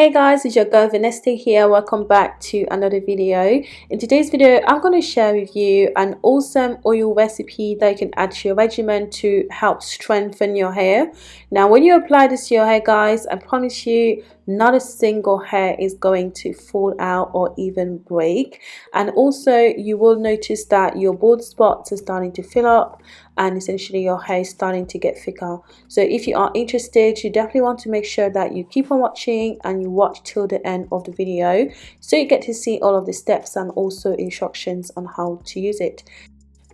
Hey guys, it's your girl Vanessa here. Welcome back to another video. In today's video, I'm going to share with you an awesome oil recipe that you can add to your regimen to help strengthen your hair. Now, when you apply this to your hair, guys, I promise you, not a single hair is going to fall out or even break. And also, you will notice that your bald spots are starting to fill up and essentially your hair is starting to get thicker. So if you are interested, you definitely want to make sure that you keep on watching and you watch till the end of the video so you get to see all of the steps and also instructions on how to use it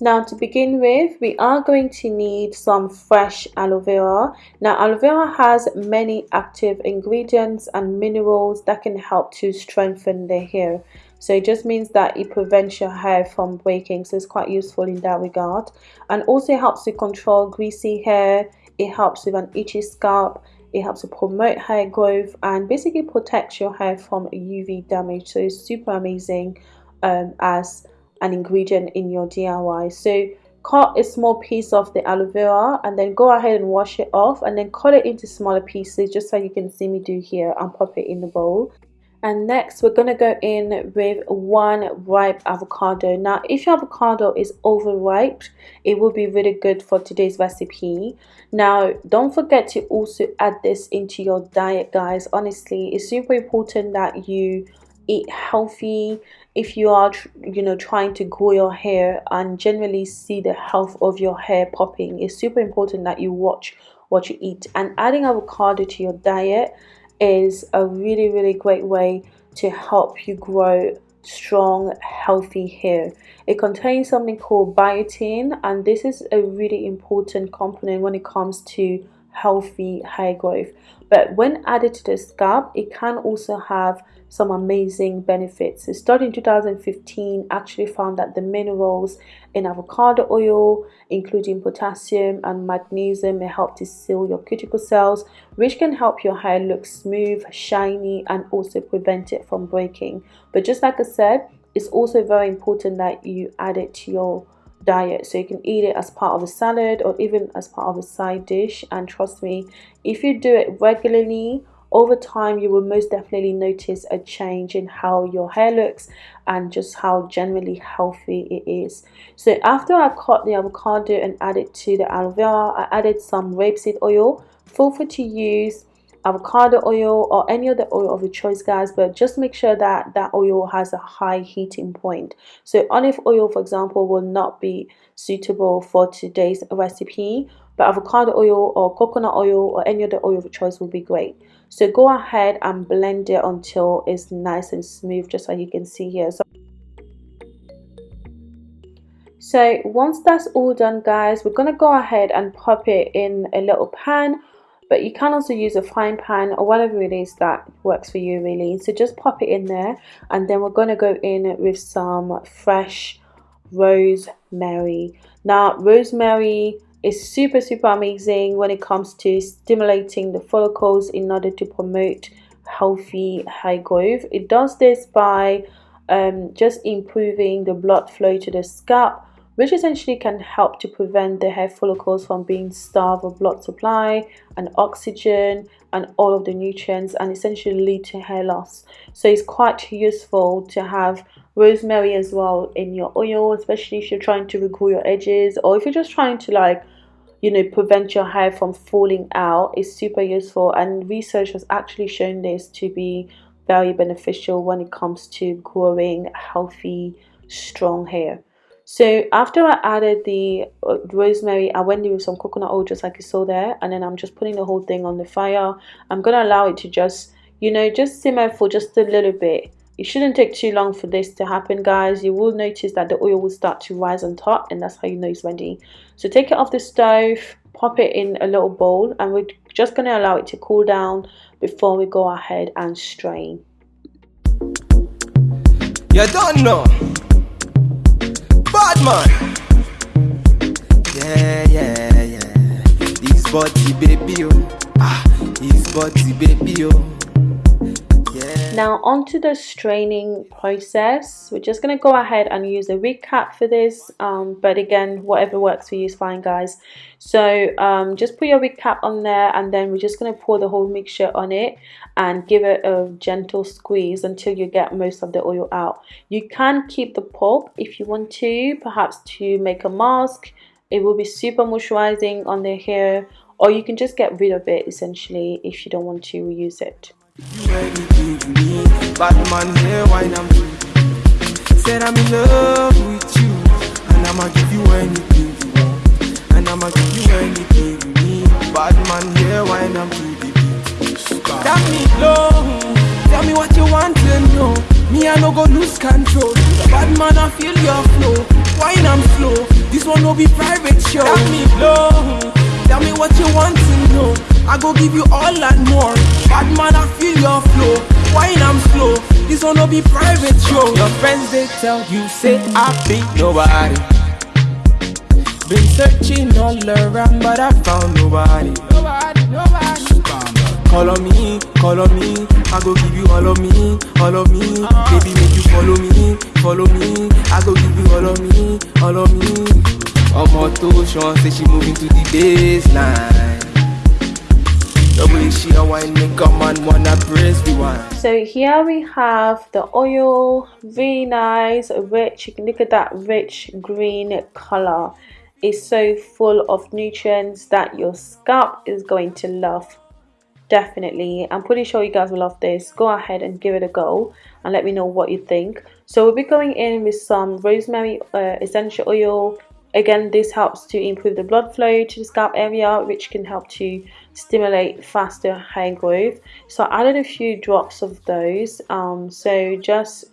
now to begin with we are going to need some fresh aloe vera. Now aloe vera has many active ingredients and minerals that can help to strengthen the hair. So it just means that it prevents your hair from breaking so it's quite useful in that regard. And also helps to control greasy hair. It helps with an itchy scalp. It helps to promote hair growth and basically protects your hair from UV damage. So it's super amazing um, as an ingredient in your DIY so cut a small piece of the aloe vera and then go ahead and wash it off and then cut it into smaller pieces just like you can see me do here and pop it in the bowl. And next we're going to go in with one ripe avocado. Now if your avocado is overripe it will be really good for today's recipe. Now don't forget to also add this into your diet guys. Honestly it's super important that you eat healthy if you are you know trying to grow your hair and generally see the health of your hair popping it's super important that you watch what you eat. And adding avocado to your diet is a really really great way to help you grow strong healthy hair. It contains something called biotin and this is a really important component when it comes to healthy hair growth but when added to the scalp it can also have some amazing benefits. A study in 2015 actually found that the minerals in avocado oil, including potassium and magnesium, may help to seal your cuticle cells, which can help your hair look smooth, shiny, and also prevent it from breaking. But just like I said, it's also very important that you add it to your diet so you can eat it as part of a salad or even as part of a side dish. And trust me if you do it regularly over time you will most definitely notice a change in how your hair looks and just how generally healthy it is. So after I cut the avocado and added to the aloe vera I added some rapeseed oil feel free to use avocado oil or any other oil of your choice guys but just make sure that that oil has a high heating point. So olive oil for example will not be suitable for today's recipe but avocado oil or coconut oil or any other oil of your choice will be great. So go ahead and blend it until it's nice and smooth just like you can see here. So so once that's all done guys we're gonna go ahead and pop it in a little pan but you can also use a frying pan or whatever it is that works for you really. So just pop it in there and then we're going to go in with some fresh rosemary. Now rosemary is super super amazing when it comes to stimulating the follicles in order to promote healthy hair growth. It does this by um, just improving the blood flow to the scalp which essentially can help to prevent the hair follicles from being starved of blood supply and oxygen and all of the nutrients and essentially lead to hair loss. So it's quite useful to have rosemary as well in your oil especially if you're trying to regrow your edges or if you're just trying to like you know prevent your hair from falling out is super useful. And research has actually shown this to be very beneficial when it comes to growing healthy strong hair so after I added the uh, rosemary I went in with some coconut oil just like you saw there and then I'm just putting the whole thing on the fire. I'm gonna allow it to just you know just simmer for just a little bit. It shouldn't take too long for this to happen guys. You will notice that the oil will start to rise on top and that's how you know it's ready. So take it off the stove pop it in a little bowl and we're just going to allow it to cool down before we go ahead and strain. You don't know bad man yeah yeah yeah. This body baby oh. Ah this body baby oh now onto the straining process. We're just going to go ahead and use a recap for this um, but again whatever works for you is fine guys. So um, just put your recap on there and then we're just going to pour the whole mixture on it and give it a gentle squeeze until you get most of the oil out. You can keep the pulp if you want to perhaps to make a mask. It will be super moisturizing on the hair or you can just get rid of it essentially if you don't want to reuse it to me. Bad man here, wine I'm Said I'm in love with you, and I'ma give you anything you want, and I'ma give you anything you need. Bad man here, to the beat. Tell me low, tell me what you want to know. Me I no go lose control. Bad man I feel your flow, wine I'm slow. This one no be private show. Tell me low, tell me what you want to know. I go give you all and more. Bad man, I feel your flow. This one no be private show. Your friends they tell you say I be nobody. Been searching all around, but I found nobody. Nobody, nobody. Call on me, call on me. I go give you all of me, all of me. Baby, make you follow me, follow me. I go give you all of me, all of me. Ọmọ tó ṣan say she moving to the baseline. So here we have the oil, really nice, rich. You can look at that rich green color. It's so full of nutrients that your scalp is going to love. Definitely. I'm pretty sure you guys will love this. Go ahead and give it a go and let me know what you think. So we'll be going in with some rosemary uh, essential oil. Again, this helps to improve the blood flow to the scalp area, which can help to stimulate faster hair growth. So I added a few drops of those um, so just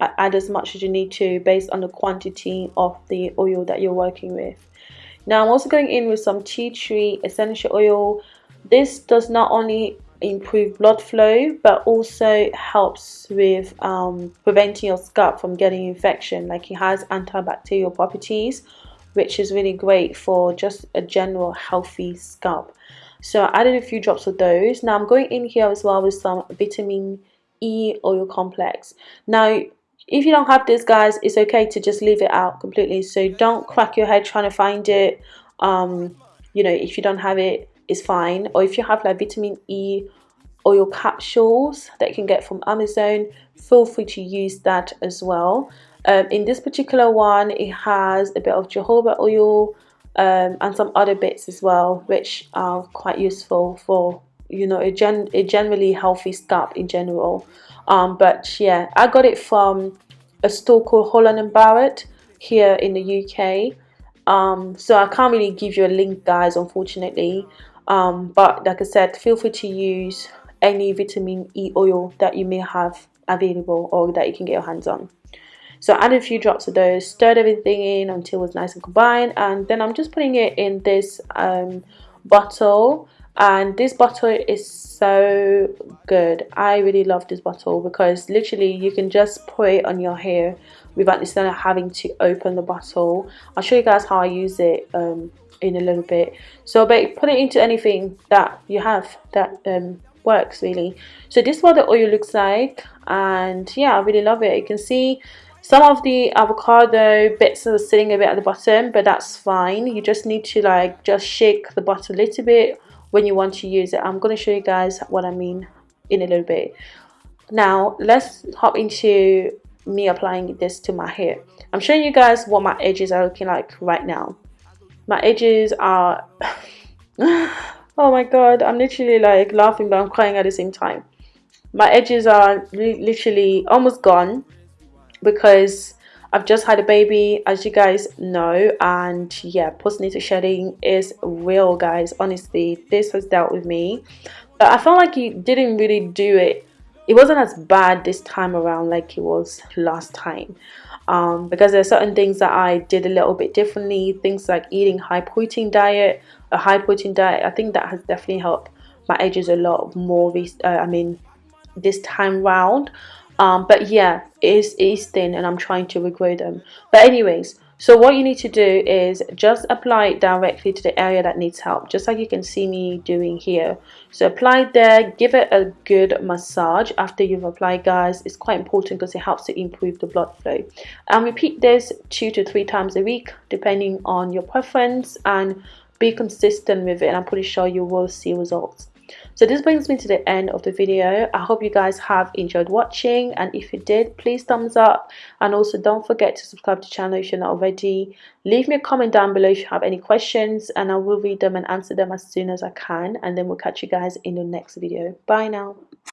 add as much as you need to based on the quantity of the oil that you're working with. Now I'm also going in with some tea tree essential oil. This does not only improve blood flow but also helps with um, preventing your scalp from getting infection. Like it has antibacterial properties which is really great for just a general healthy scalp. So I added a few drops of those. Now I'm going in here as well with some vitamin E oil complex. Now if you don't have this guys it's okay to just leave it out completely. So don't crack your head trying to find it. Um you know if you don't have it it's fine. Or if you have like vitamin E oil capsules that you can get from Amazon feel free to use that as well um, in this particular one it has a bit of jojoba oil um, and some other bits as well which are quite useful for you know a, gen a generally healthy scalp in general. Um, but yeah I got it from a store called Holland and Barrett here in the UK um, so I can't really give you a link guys unfortunately. Um, but like I said feel free to use any vitamin E oil that you may have available or that you can get your hands on so I added a few drops of those, stirred everything in until it was nice and combined. And then I'm just putting it in this um, bottle. And this bottle is so good. I really love this bottle because literally you can just put it on your hair without necessarily having to open the bottle. I'll show you guys how I use it um, in a little bit. So but put it into anything that you have that um, works really. So this is what the oil looks like and yeah I really love it. You can see some of the avocado bits are sitting a bit at the bottom, but that's fine. You just need to like just shake the bottom a little bit when you want to use it. I'm going to show you guys what I mean in a little bit. Now, let's hop into me applying this to my hair. I'm showing you guys what my edges are looking like right now. My edges are... oh my god, I'm literally like laughing but I'm crying at the same time. My edges are literally almost gone because I've just had a baby as you guys know and yeah postnatal shedding is real guys. Honestly this has dealt with me. But I felt like you didn't really do it. It wasn't as bad this time around like it was last time. Um, because there are certain things that I did a little bit differently. Things like eating high protein diet a high protein diet. I think that has definitely helped my edges a lot more uh, I mean this time round um, but yeah it is, it is thin and I'm trying to regrow them. But anyways so what you need to do is just apply it directly to the area that needs help just like you can see me doing here. So apply there give it a good massage after you've applied guys. It's quite important because it helps to improve the blood flow. And repeat this two to three times a week depending on your preference and be consistent with it and I'm pretty sure you will see results so this brings me to the end of the video. I hope you guys have enjoyed watching and if you did please thumbs up. And also don't forget to subscribe to the channel if you're not already. Leave me a comment down below if you have any questions and i will read them and answer them as soon as i can and then we'll catch you guys in the next video. Bye now